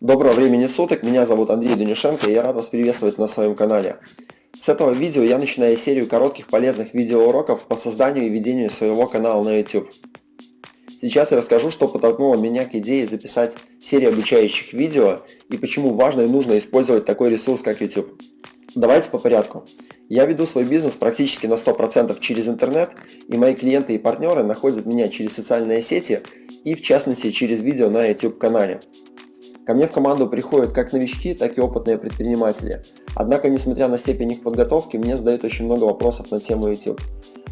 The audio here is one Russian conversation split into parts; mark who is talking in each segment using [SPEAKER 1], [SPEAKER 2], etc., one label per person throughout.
[SPEAKER 1] Доброго времени суток, меня зовут Андрей Данюшенко и я рад вас приветствовать на своем канале. С этого видео я начинаю серию коротких полезных видеоуроков по созданию и ведению своего канала на YouTube. Сейчас я расскажу, что подтолкнуло меня к идее записать серию обучающих видео и почему важно и нужно использовать такой ресурс, как YouTube. Давайте по порядку. Я веду свой бизнес практически на 100% через интернет, и мои клиенты и партнеры находят меня через социальные сети и в частности через видео на YouTube канале. Ко мне в команду приходят как новички, так и опытные предприниматели. Однако, несмотря на степень их подготовки, мне задают очень много вопросов на тему YouTube.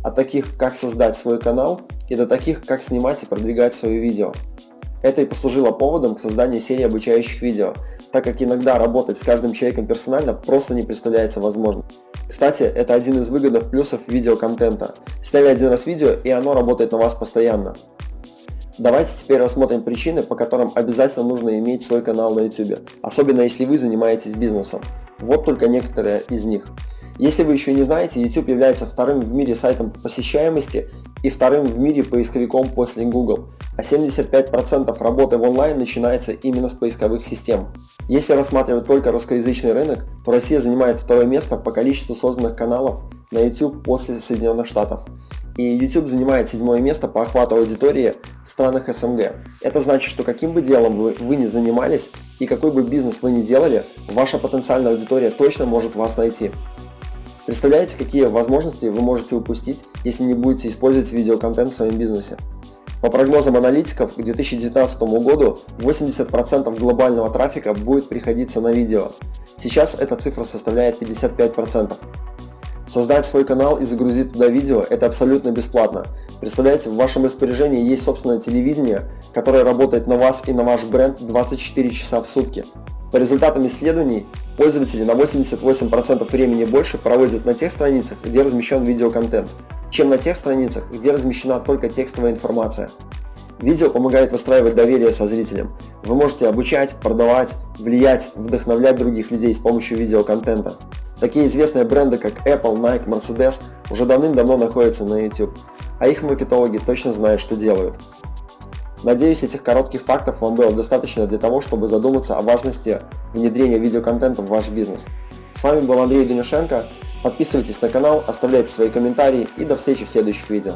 [SPEAKER 1] От таких, как создать свой канал, и до таких, как снимать и продвигать свое видео. Это и послужило поводом к созданию серии обучающих видео, так как иногда работать с каждым человеком персонально просто не представляется возможным. Кстати, это один из выгодных плюсов видеоконтента. Сняли один раз видео, и оно работает на вас постоянно. Давайте теперь рассмотрим причины, по которым обязательно нужно иметь свой канал на YouTube, особенно если вы занимаетесь бизнесом. Вот только некоторые из них. Если вы еще не знаете, YouTube является вторым в мире сайтом посещаемости и вторым в мире поисковиком после Google, а 75% работы в онлайн начинается именно с поисковых систем. Если рассматривать только русскоязычный рынок, то Россия занимает второе место по количеству созданных каналов на YouTube после Соединенных Штатов и YouTube занимает седьмое место по охвату аудитории в странах СНГ. Это значит, что каким бы делом вы, вы ни занимались и какой бы бизнес вы ни делали, ваша потенциальная аудитория точно может вас найти. Представляете, какие возможности вы можете упустить, если не будете использовать видеоконтент в своем бизнесе? По прогнозам аналитиков, к 2019 году 80% глобального трафика будет приходиться на видео. Сейчас эта цифра составляет 55%. Создать свой канал и загрузить туда видео – это абсолютно бесплатно. Представляете, в вашем распоряжении есть собственное телевидение, которое работает на вас и на ваш бренд 24 часа в сутки. По результатам исследований, пользователи на 88% времени больше проводят на тех страницах, где размещен видеоконтент, чем на тех страницах, где размещена только текстовая информация. Видео помогает выстраивать доверие со зрителем. Вы можете обучать, продавать, влиять, вдохновлять других людей с помощью видеоконтента. Такие известные бренды, как Apple, Nike, Mercedes уже давным-давно находятся на YouTube, а их маркетологи точно знают, что делают. Надеюсь, этих коротких фактов вам было достаточно для того, чтобы задуматься о важности внедрения видеоконтента в ваш бизнес. С вами был Андрей Данюшенко. Подписывайтесь на канал, оставляйте свои комментарии и до встречи в следующих видео.